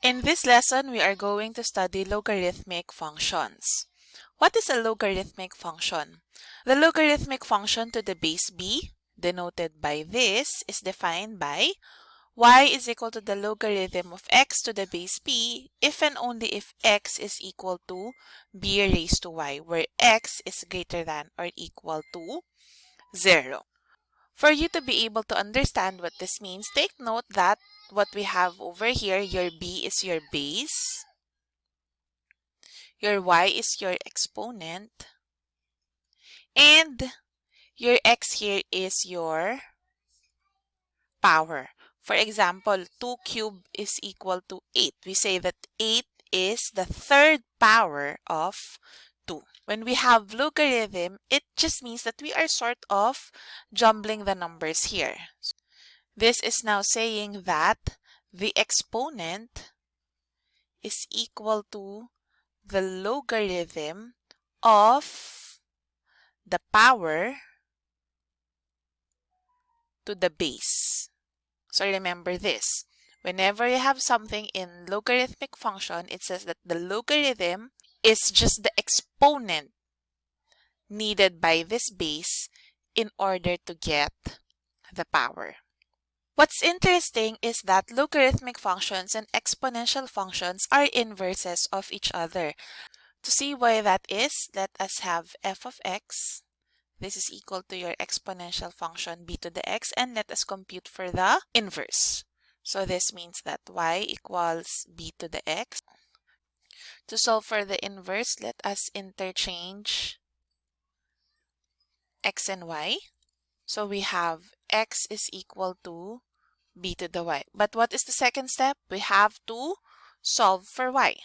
In this lesson, we are going to study logarithmic functions. What is a logarithmic function? The logarithmic function to the base b, denoted by this, is defined by y is equal to the logarithm of x to the base b if and only if x is equal to b raised to y, where x is greater than or equal to 0. For you to be able to understand what this means, take note that what we have over here, your b is your base, your y is your exponent, and your x here is your power. For example, 2 cubed is equal to 8. We say that 8 is the third power of 2. When we have logarithm, it just means that we are sort of jumbling the numbers here. This is now saying that the exponent is equal to the logarithm of the power to the base. So remember this. Whenever you have something in logarithmic function, it says that the logarithm is just the exponent needed by this base in order to get the power. What's interesting is that logarithmic functions and exponential functions are inverses of each other. To see why that is, let us have f of x. This is equal to your exponential function b to the x and let us compute for the inverse. So this means that y equals b to the x to solve for the inverse, let us interchange x and y. So we have x is equal to b to the y. But what is the second step? We have to solve for y.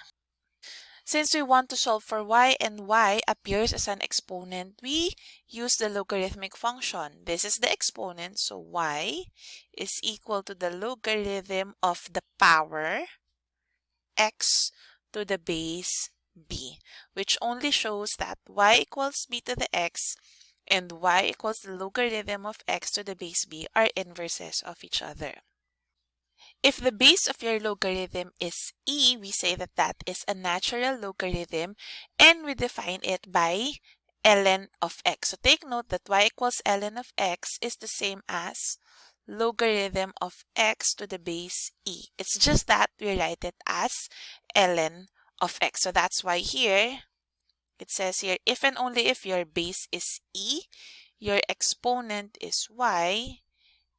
Since we want to solve for y and y appears as an exponent, we use the logarithmic function. This is the exponent, so y is equal to the logarithm of the power x to the base b, which only shows that y equals b to the x and y equals the logarithm of x to the base b are inverses of each other. If the base of your logarithm is e, we say that that is a natural logarithm and we define it by ln of x. So take note that y equals ln of x is the same as logarithm of x to the base e. It's just that we write it as ln of x. So that's why here it says here if and only if your base is e, your exponent is y,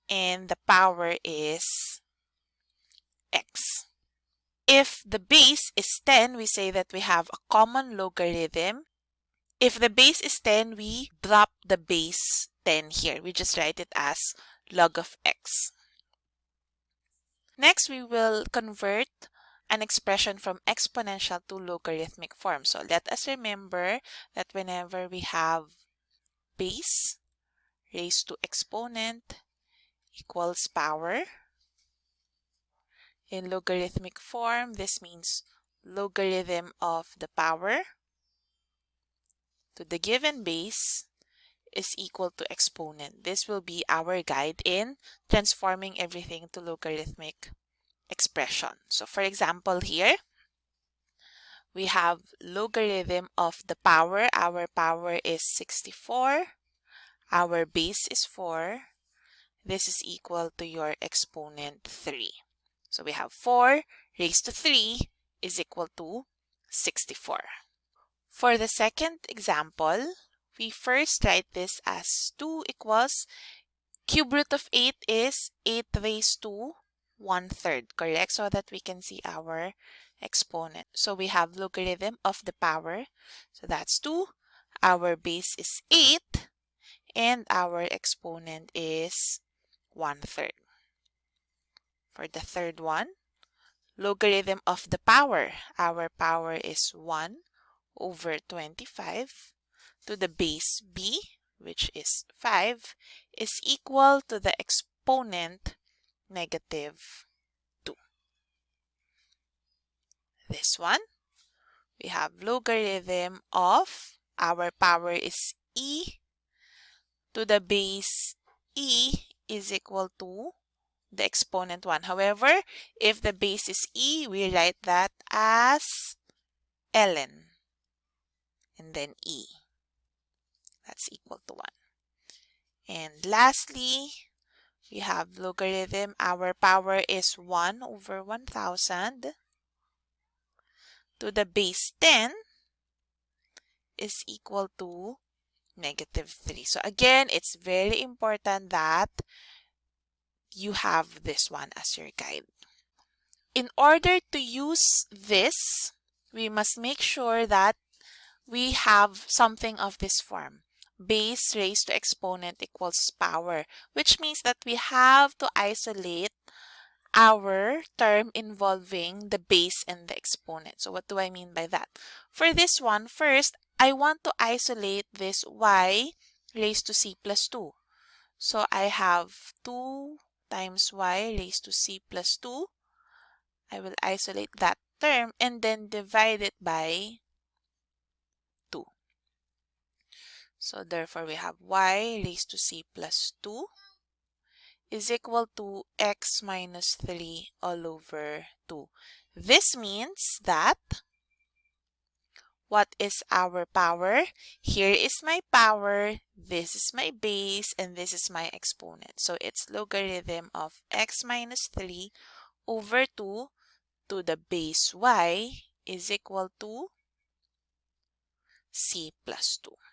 and the power is x. If the base is 10, we say that we have a common logarithm. If the base is 10, we drop the base 10 here. We just write it as log of x. Next, we will convert an expression from exponential to logarithmic form. So let us remember that whenever we have base raised to exponent equals power, in logarithmic form, this means logarithm of the power to the given base is equal to exponent. This will be our guide in transforming everything to logarithmic expression. So for example here, we have logarithm of the power. Our power is 64. Our base is 4. This is equal to your exponent 3. So we have 4 raised to 3 is equal to 64. For the second example, we first write this as 2 equals cube root of 8 is 8 raised to 1 third, correct? So that we can see our exponent. So we have logarithm of the power. So that's 2. Our base is 8. And our exponent is one-third. For the third one, logarithm of the power. Our power is 1 over 25 to the base b, which is 5, is equal to the exponent negative 2. This one, we have logarithm of our power is e to the base e is equal to the exponent 1. However, if the base is e, we write that as ln and then e. That's equal to 1. And lastly, we have logarithm. Our power is 1 over 1000 to the base 10 is equal to negative 3. So again, it's very important that you have this one as your guide. In order to use this, we must make sure that we have something of this form. Base raised to exponent equals power, which means that we have to isolate our term involving the base and the exponent. So what do I mean by that? For this one, first, I want to isolate this y raised to c plus 2. So I have 2 times y raised to c plus 2. I will isolate that term and then divide it by 2. So therefore we have y raised to c plus 2 is equal to x minus 3 all over 2. This means that what is our power? Here is my power, this is my base, and this is my exponent. So it's logarithm of x minus 3 over 2 to the base y is equal to c plus 2.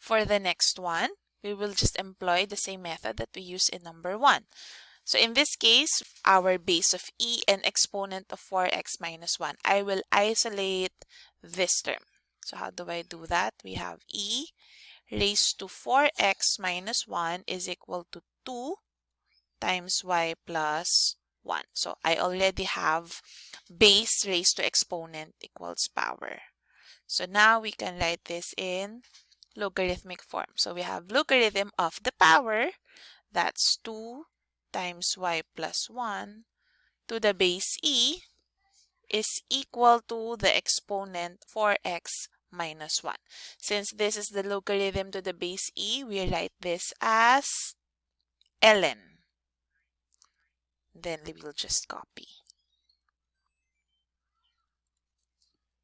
For the next one, we will just employ the same method that we used in number 1. So in this case, our base of e and exponent of 4x minus 1. I will isolate this term. So how do I do that? We have e raised to 4x minus 1 is equal to 2 times y plus 1. So I already have base raised to exponent equals power. So now we can write this in logarithmic form. So we have logarithm of the power, that's 2 times y plus 1 to the base e is equal to the exponent 4x minus 1. Since this is the logarithm to the base e, we write this as ln. Then we will just copy.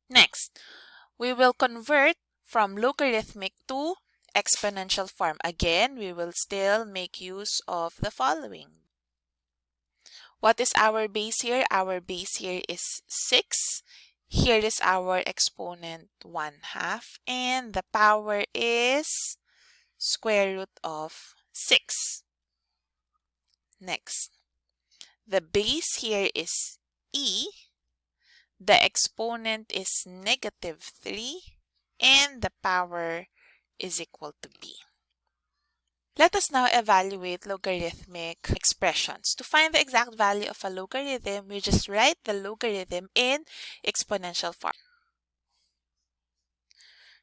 Next, we will convert from logarithmic to exponential form. Again, we will still make use of the following. What is our base here? Our base here is 6. Here is our exponent 1 half. And the power is square root of 6. Next, the base here is e. The exponent is negative 3. And the power is equal to b. Let us now evaluate logarithmic expressions. To find the exact value of a logarithm, we just write the logarithm in exponential form.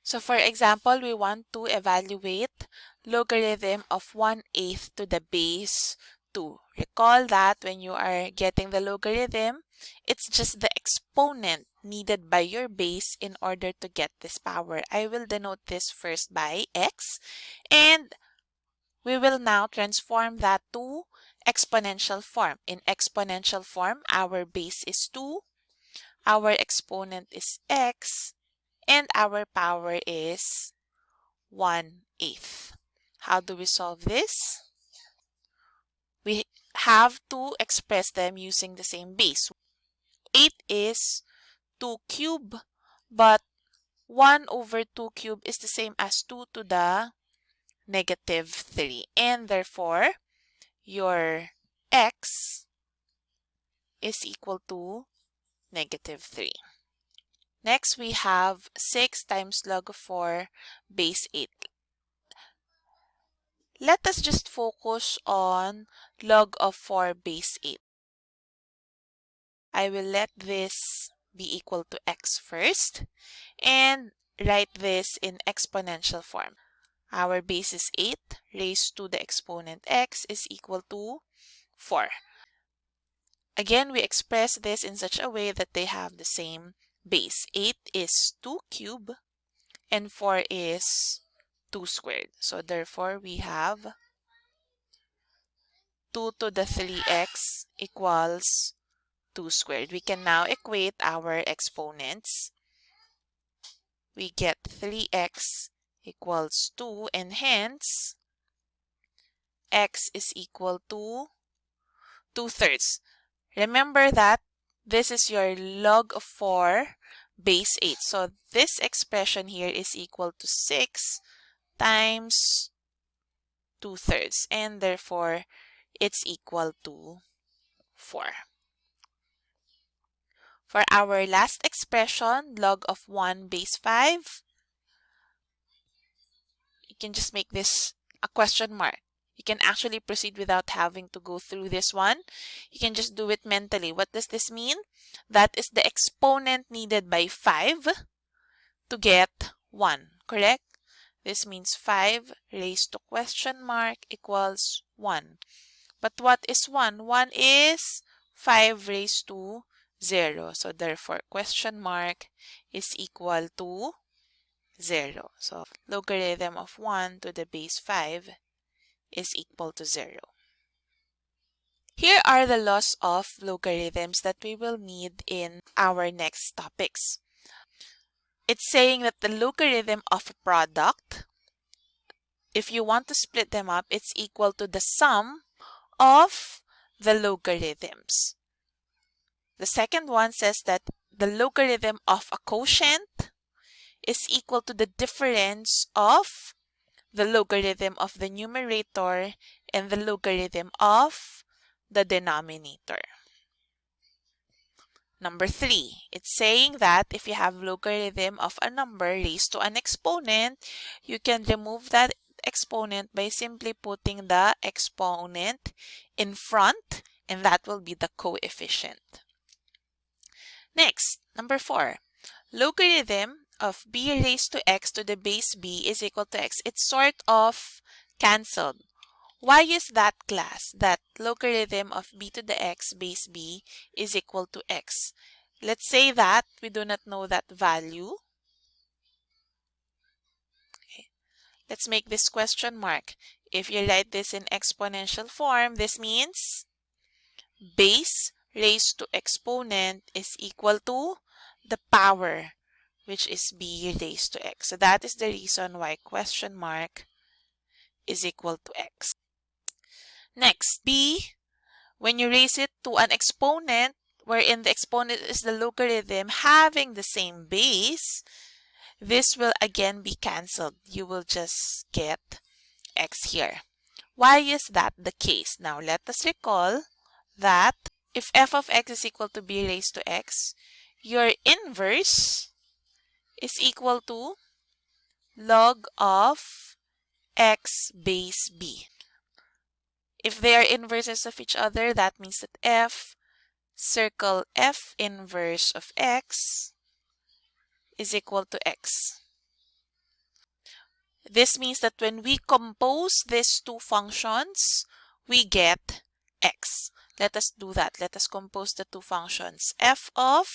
So for example, we want to evaluate logarithm of 1 8 to the base 2. Recall that when you are getting the logarithm, it's just the exponent needed by your base in order to get this power. I will denote this first by x and we will now transform that to exponential form. In exponential form, our base is 2, our exponent is x, and our power is 1 eighth. How do we solve this? We have to express them using the same base. 8 is 2 cube, but 1 over 2 cube is the same as 2 to the negative 3. And therefore, your x is equal to negative 3. Next, we have 6 times log of 4 base 8. Let us just focus on log of 4 base 8. I will let this be equal to x first and write this in exponential form. Our base is 8 raised to the exponent x is equal to 4. Again, we express this in such a way that they have the same base. 8 is 2 cube and 4 is 2 squared. So therefore, we have 2 to the 3x equals 2 squared. We can now equate our exponents. We get 3x equals 2 and hence x is equal to 2 thirds. Remember that this is your log of 4 base 8. So this expression here is equal to 6 times 2 thirds and therefore it's equal to 4. For our last expression, log of 1 base 5, you can just make this a question mark. You can actually proceed without having to go through this one. You can just do it mentally. What does this mean? That is the exponent needed by 5 to get 1, correct? This means 5 raised to question mark equals 1. But what is 1? 1 is 5 raised to 0. So therefore, question mark is equal to 0. So logarithm of 1 to the base 5 is equal to 0. Here are the laws of logarithms that we will need in our next topics. It's saying that the logarithm of a product, if you want to split them up, it's equal to the sum of the logarithms. The second one says that the logarithm of a quotient is equal to the difference of the logarithm of the numerator and the logarithm of the denominator. Number three, it's saying that if you have logarithm of a number raised to an exponent, you can remove that exponent by simply putting the exponent in front and that will be the coefficient. Next, number four, logarithm of b raised to x to the base b is equal to x. It's sort of cancelled. Why is that class? That logarithm of b to the x base b is equal to x. Let's say that we do not know that value. Okay. Let's make this question mark. If you write this in exponential form, this means base raised to exponent is equal to the power, which is b raised to x. So that is the reason why question mark is equal to x. Next, b, when you raise it to an exponent, wherein the exponent is the logarithm having the same base, this will again be cancelled. You will just get x here. Why is that the case? Now, let us recall that if f of x is equal to b raised to x, your inverse is equal to log of x base b. If they are inverses of each other, that means that f circle f inverse of x is equal to x. This means that when we compose these two functions, we get x. Let us do that. Let us compose the two functions. f of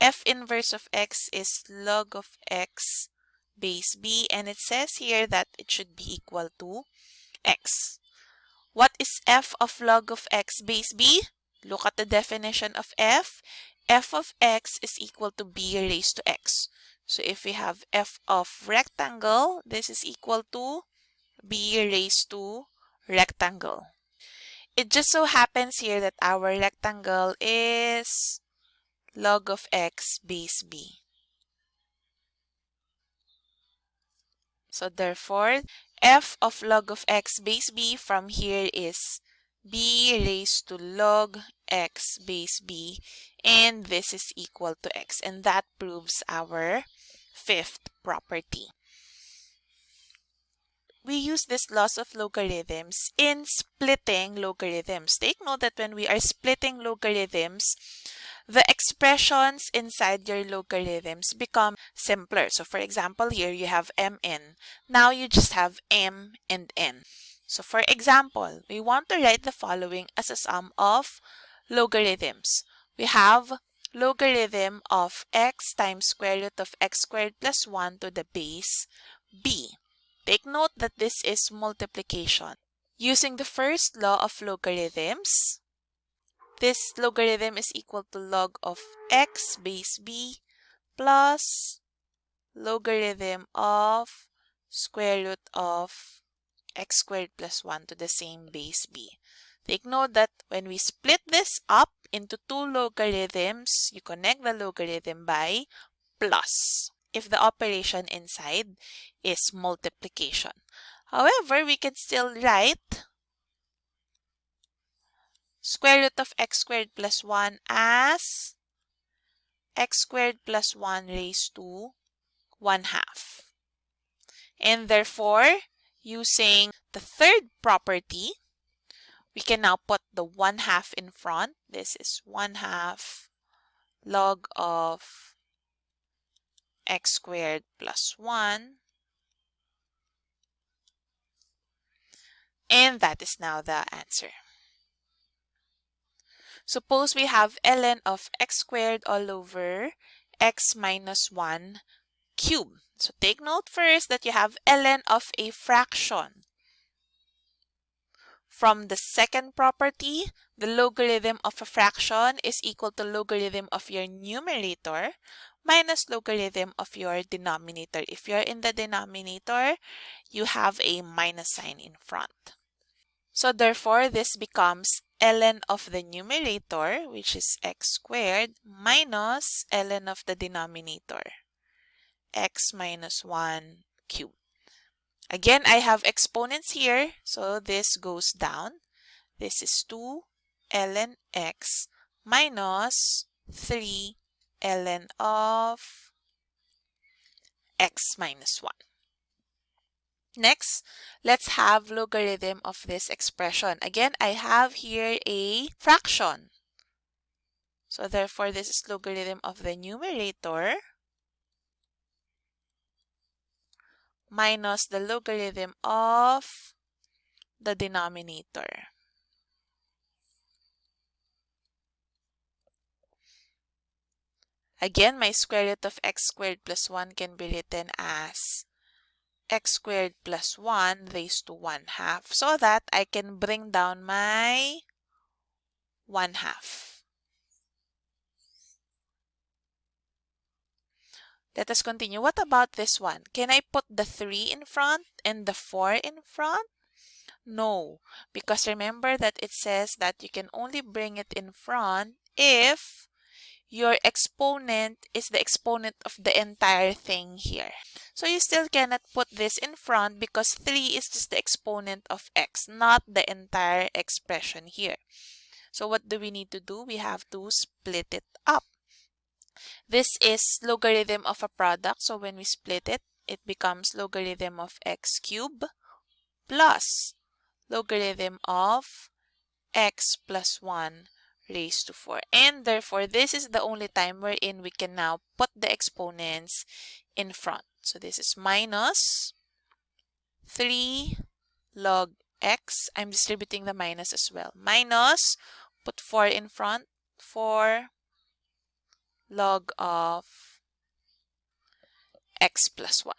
f inverse of x is log of x base b and it says here that it should be equal to x. What is f of log of x base b? Look at the definition of f. f of x is equal to b raised to x. So if we have f of rectangle, this is equal to b raised to rectangle. It just so happens here that our rectangle is log of x base b. So therefore, f of log of x base b from here is b raised to log x base b and this is equal to x and that proves our fifth property. We use this laws of logarithms in splitting logarithms. Take note that when we are splitting logarithms, the expressions inside your logarithms become simpler. So for example, here you have mn. Now you just have m and n. So for example, we want to write the following as a sum of logarithms. We have logarithm of x times square root of x squared plus 1 to the base b. Take note that this is multiplication. Using the first law of logarithms, this logarithm is equal to log of x base b plus logarithm of square root of x squared plus 1 to the same base b. Take note that when we split this up into two logarithms, you connect the logarithm by plus if the operation inside is multiplication. However, we can still write square root of x squared plus 1 as x squared plus 1 raised to 1 half. And therefore, using the third property, we can now put the 1 half in front. This is 1 half log of x squared plus 1. And that is now the answer. Suppose we have ln of x squared all over x minus 1 cube. So take note first that you have ln of a fraction. From the second property, the logarithm of a fraction is equal to logarithm of your numerator minus logarithm of your denominator. If you're in the denominator, you have a minus sign in front. So therefore, this becomes ln of the numerator, which is x squared, minus ln of the denominator, x minus 1 cubed. Again, I have exponents here, so this goes down. This is 2 ln x minus 3 ln of x minus 1. Next, let's have logarithm of this expression. Again, I have here a fraction. So therefore, this is logarithm of the numerator minus the logarithm of the denominator. Again, my square root of x squared plus 1 can be written as x squared plus 1 raised to 1 half so that I can bring down my 1 half. Let us continue. What about this one? Can I put the 3 in front and the 4 in front? No, because remember that it says that you can only bring it in front if your exponent is the exponent of the entire thing here. So you still cannot put this in front because 3 is just the exponent of x, not the entire expression here. So what do we need to do? We have to split it up. This is logarithm of a product. So when we split it, it becomes logarithm of x cubed plus logarithm of x plus 1 raised to 4. And therefore, this is the only time wherein we can now put the exponents in front. So this is minus 3 log x. I'm distributing the minus as well. Minus, put 4 in front, 4 log of x plus 1.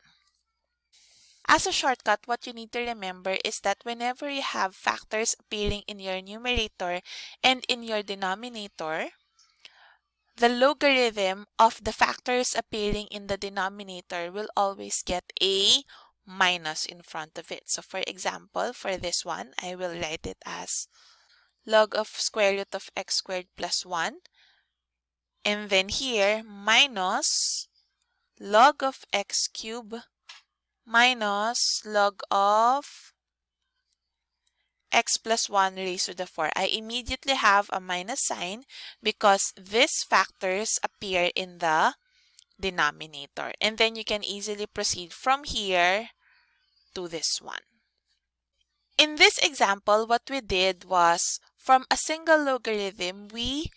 As a shortcut, what you need to remember is that whenever you have factors appearing in your numerator and in your denominator, the logarithm of the factors appearing in the denominator will always get a minus in front of it. So for example, for this one, I will write it as log of square root of x squared plus 1. And then here, minus log of x cubed minus log of x plus 1 raised to the 4. I immediately have a minus sign because these factors appear in the denominator. And then you can easily proceed from here to this one. In this example, what we did was from a single logarithm, we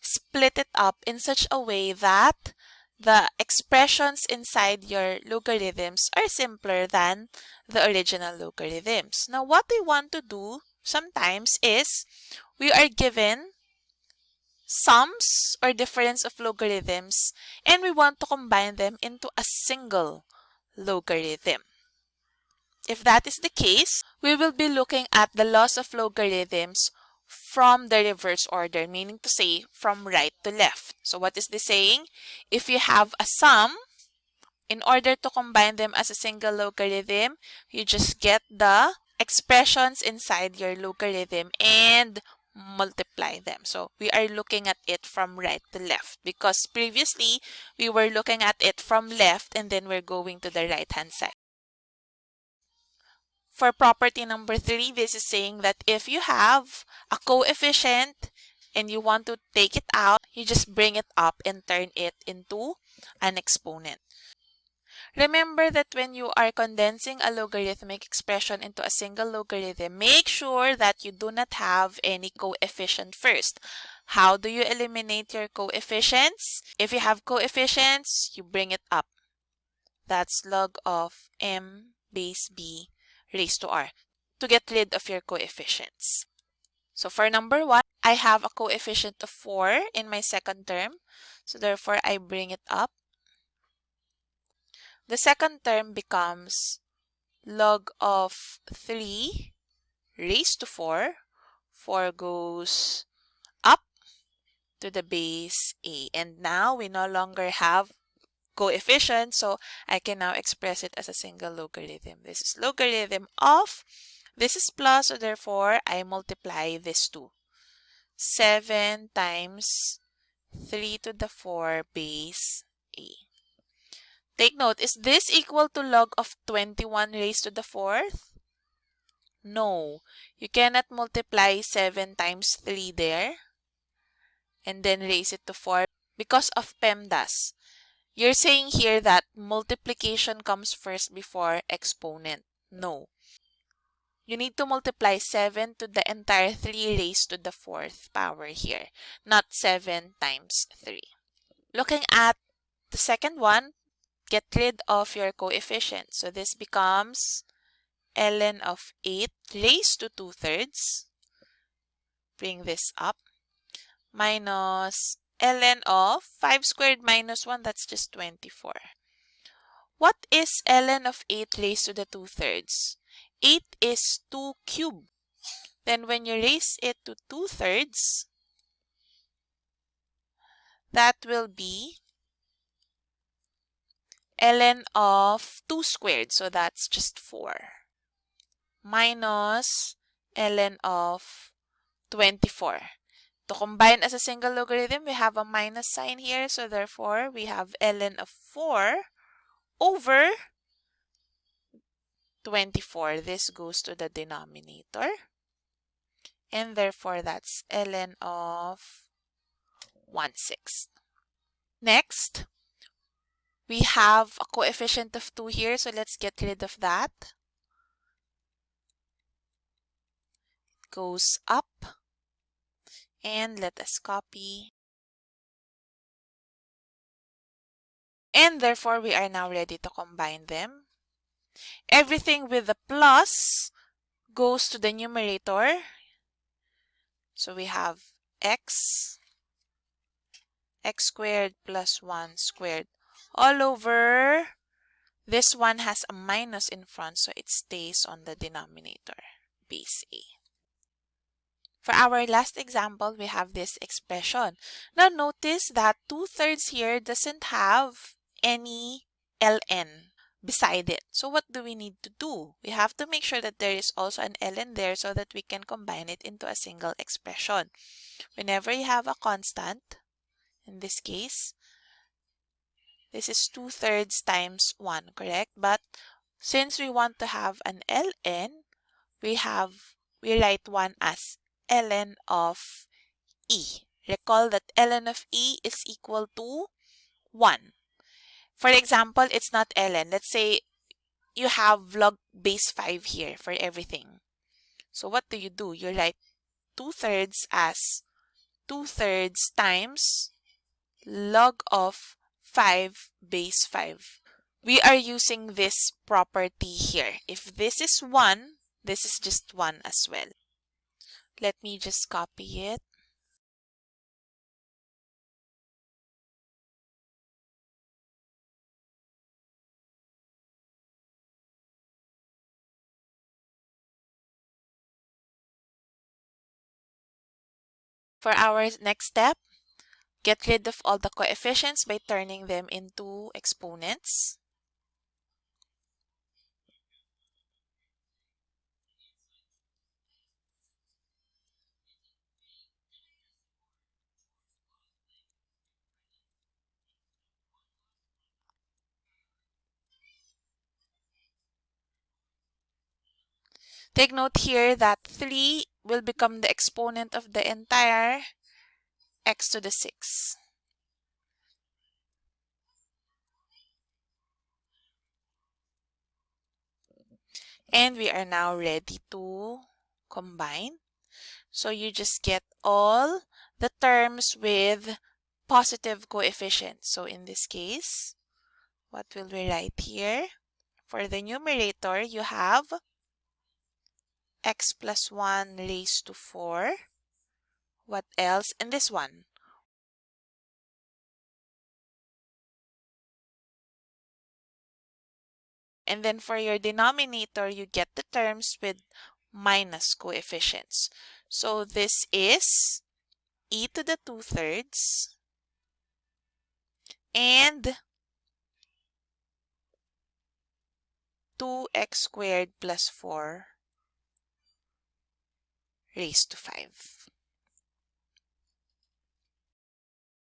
split it up in such a way that the expressions inside your logarithms are simpler than the original logarithms. Now, what we want to do sometimes is we are given sums or difference of logarithms and we want to combine them into a single logarithm. If that is the case, we will be looking at the laws of logarithms from the reverse order, meaning to say from right to left. So what is this saying? If you have a sum, in order to combine them as a single logarithm, you just get the expressions inside your logarithm and multiply them. So we are looking at it from right to left because previously we were looking at it from left and then we're going to the right hand side. For property number three, this is saying that if you have a coefficient and you want to take it out, you just bring it up and turn it into an exponent. Remember that when you are condensing a logarithmic expression into a single logarithm, make sure that you do not have any coefficient first. How do you eliminate your coefficients? If you have coefficients, you bring it up. That's log of m base b raised to r to get rid of your coefficients. So for number 1, I have a coefficient of 4 in my second term. So therefore, I bring it up the second term becomes log of 3 raised to 4. 4 goes up to the base a. And now we no longer have coefficient, so I can now express it as a single logarithm. This is logarithm of, this is plus, so therefore I multiply this two. 7 times 3 to the 4 base a. Take note, is this equal to log of 21 raised to the fourth? No, you cannot multiply 7 times 3 there and then raise it to 4 because of PEMDAS. You're saying here that multiplication comes first before exponent. No. You need to multiply 7 to the entire 3 raised to the 4th power here, not 7 times 3. Looking at the second one, get rid of your coefficient. So this becomes ln of 8 raised to 2 thirds. Bring this up. Minus ln of 5 squared minus 1, that's just 24. What is ln of 8 raised to the 2 thirds? 8 is 2 cubed. Then when you raise it to 2 thirds, that will be ln of 2 squared, so that's just 4, minus ln of 24. To combine as a single logarithm, we have a minus sign here, so therefore we have ln of 4 over 24. This goes to the denominator. And therefore, that's ln of 1 sixth. Next, we have a coefficient of 2 here, so let's get rid of that. Goes up. And let us copy. And therefore, we are now ready to combine them. Everything with the plus goes to the numerator. So we have x, x squared plus 1 squared all over. This one has a minus in front, so it stays on the denominator, base A. For our last example, we have this expression. Now notice that 2 thirds here doesn't have any ln beside it. So what do we need to do? We have to make sure that there is also an ln there so that we can combine it into a single expression. Whenever you have a constant, in this case, this is 2 thirds times 1, correct? But since we want to have an ln, we have, we write 1 as ln of e. Recall that ln of e is equal to 1. For example, it's not ln. Let's say you have log base 5 here for everything. So what do you do? You write 2 thirds as 2 thirds times log of 5 base 5. We are using this property here. If this is 1, this is just 1 as well. Let me just copy it. For our next step, get rid of all the coefficients by turning them into exponents. Take note here that 3 will become the exponent of the entire x to the 6. And we are now ready to combine. So you just get all the terms with positive coefficients. So in this case, what will we write here? For the numerator, you have x plus 1 raised to 4. What else? And this one. And then for your denominator, you get the terms with minus coefficients. So this is e to the 2 thirds and 2x squared plus 4 raised to 5.